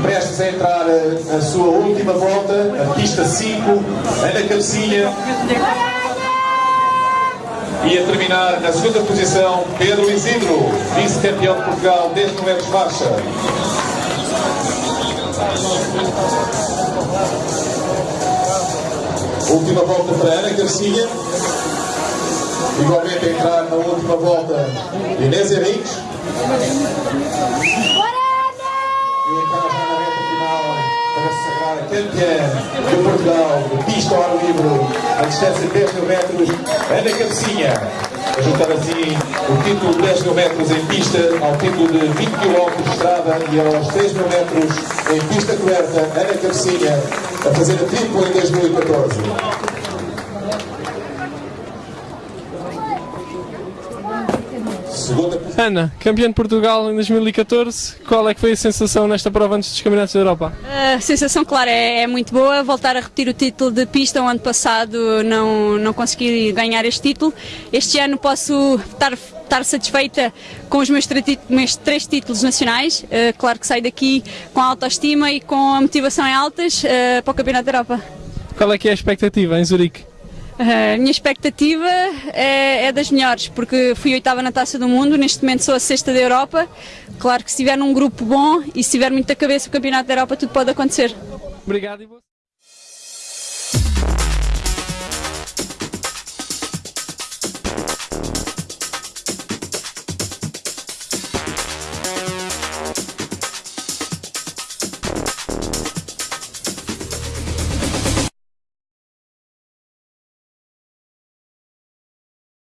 prestes a entrar a, a sua última volta, a pista 5, Ana Cabecinha. E a terminar na segunda posição, Pedro Isidro, vice-campeão de Portugal, 10 metros marcha. Última volta para Ana Garcia. Igualmente a entrar na última volta Inês Henriques. Campeã de Portugal de pista ao ar livre a distância de 10 mil metros, Ana Cabecinha. A juntar assim o título de 10 mil metros em pista ao título de 20 km de estrada e aos 3 mil metros em pista coberta, Ana Cabecinha a fazer a tripla em 2014. Ana, campeã de Portugal em 2014, qual é que foi a sensação nesta prova antes dos Campeonatos da Europa? A sensação, claro, é, é muito boa. Voltar a repetir o título de pista o ano passado não, não consegui ganhar este título. Este ano posso estar, estar satisfeita com os meus, tre- meus três títulos nacionais. Eh, claro que saio daqui com a autoestima e com a motivação em altas eh, para o Campeonato da Europa. Qual é que é a expectativa em Zurique? A minha expectativa é, é das melhores, porque fui oitava na Taça do Mundo, neste momento sou a sexta da Europa. Claro que se estiver num grupo bom e se tiver muita cabeça o Campeonato da Europa, tudo pode acontecer. Obrigado